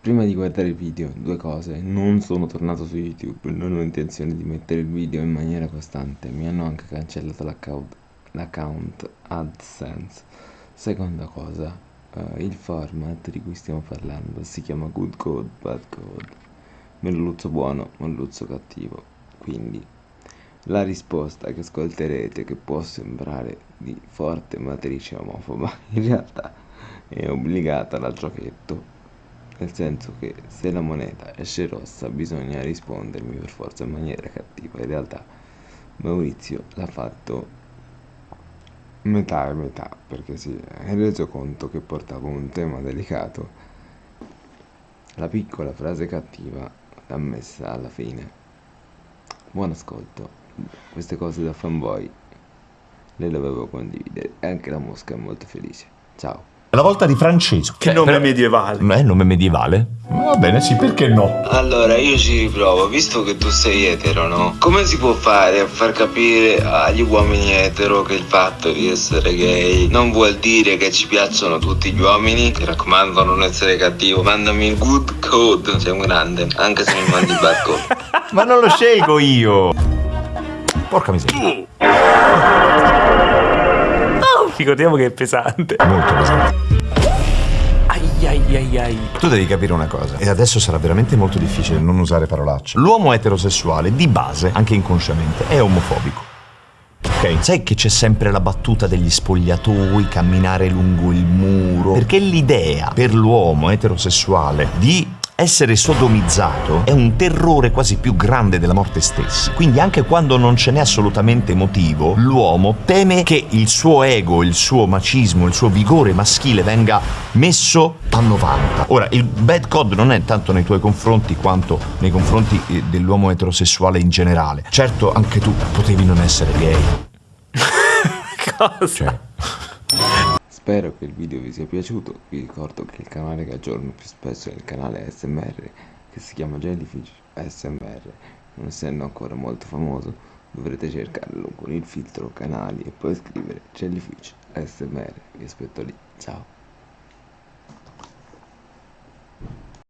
Prima di guardare il video, due cose. Non sono tornato su YouTube, non ho intenzione di mettere il video in maniera costante. Mi hanno anche cancellato l'account, AdSense. Seconda cosa, uh, il format di cui stiamo parlando si chiama Good Code, Bad Code. Merluzzo buono, merluzzo cattivo. Quindi, la risposta che ascolterete, che può sembrare di forte matrice omofoba, in realtà è obbligata dal giochetto nel senso che se la moneta esce rossa bisogna rispondermi per forza in maniera cattiva. In realtà Maurizio l'ha fatto metà e metà perché si è reso conto che portava un tema delicato. La piccola frase cattiva l'ha messa alla fine. Buon ascolto. Queste cose da fanboy le dovevo condividere. E anche la mosca è molto felice. Ciao la volta di Francesco. Che nome per... medievale. È nome medievale? Va bene, sì, perché no? Allora, io ci riprovo, visto che tu sei etero, no? Come si può fare a far capire agli uomini etero che il fatto di essere gay non vuol dire che ci piacciono tutti gli uomini? Ti raccomando, non essere cattivo. Mandami il good code, sei un grande, anche se mi mandi il bad code. Ma non lo scelgo io. Porca miseria. Ricordiamo che è pesante. Molto pesante. Ai ai ai ai. Tu devi capire una cosa, e adesso sarà veramente molto difficile non usare parolacce. L'uomo eterosessuale, di base, anche inconsciamente, è omofobico. Ok, sai che c'è sempre la battuta degli spogliatoi, camminare lungo il muro? Perché l'idea per l'uomo eterosessuale di essere sodomizzato è un terrore quasi più grande della morte stessa. Quindi anche quando non ce n'è assolutamente motivo, l'uomo teme che il suo ego, il suo macismo, il suo vigore maschile venga messo a 90. Ora, il bad code non è tanto nei tuoi confronti quanto nei confronti eh, dell'uomo eterosessuale in generale. Certo, anche tu potevi non essere gay. Cosa? Cioè. Spero che il video vi sia piaciuto, vi ricordo che il canale che aggiorno più spesso è il canale SMR che si chiama Jellyfish SMR, non essendo ancora molto famoso dovrete cercarlo con il filtro canali e poi scrivere Jellyfish SMR, vi aspetto lì, ciao!